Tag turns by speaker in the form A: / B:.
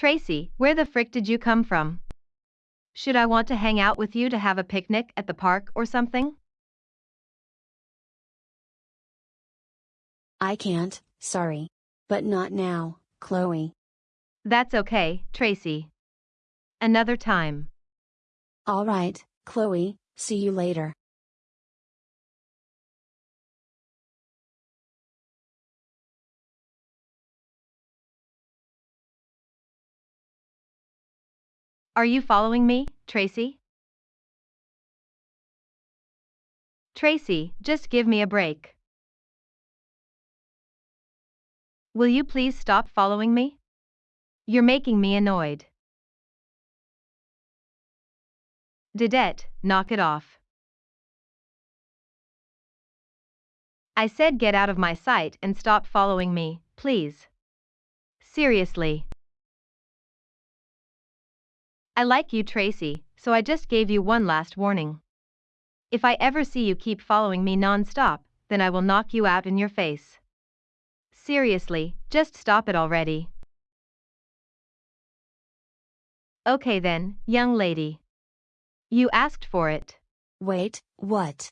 A: Tracy, where the frick did you come from? Should I want to hang out with you to have a picnic at the park or something?
B: I can't, sorry. But not now, Chloe.
A: That's okay, Tracy. Another time.
B: Alright, Chloe, see you later.
A: Are you following me, Tracy? Tracy, just give me a break. Will you please stop following me? You're making me annoyed. Didette, knock it off. I said get out of my sight and stop following me, please. Seriously. I like you, Tracy, so I just gave you one last warning. If I ever see you keep following me non-stop, then I will knock you out in your face. Seriously, just stop it already. Okay then, young lady. You asked for it.
B: Wait, what?